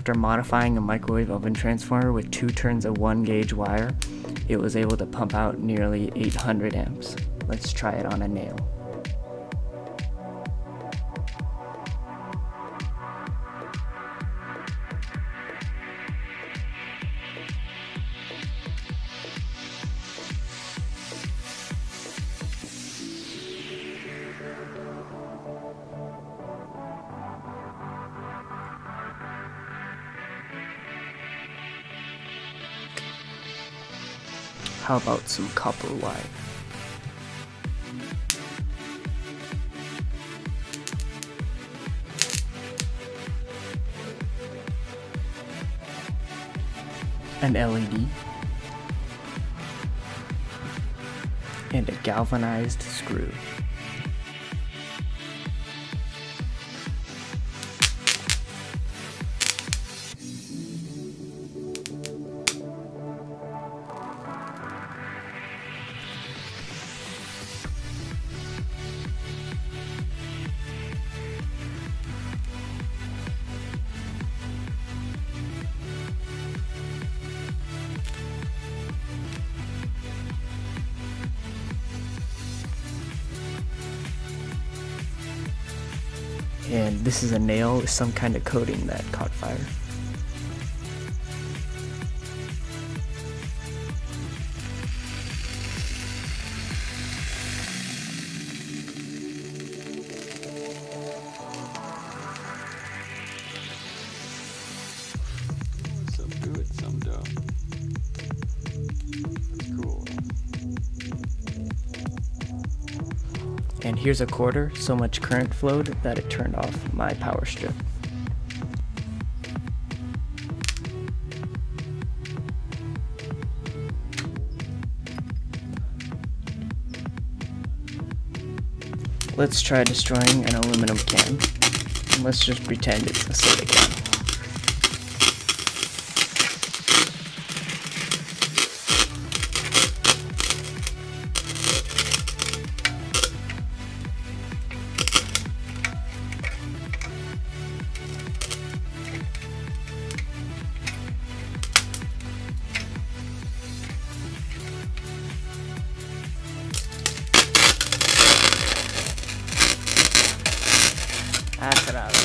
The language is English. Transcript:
After modifying a microwave oven transformer with two turns of 1 gauge wire, it was able to pump out nearly 800 amps. Let's try it on a nail. How about some copper wire? An LED and a galvanized screw. And this is a nail with some kind of coating that caught fire. And here's a quarter, so much current flowed that it turned off my power strip. Let's try destroying an aluminum can. Let's just pretend it's a soda can. Ah, caralho.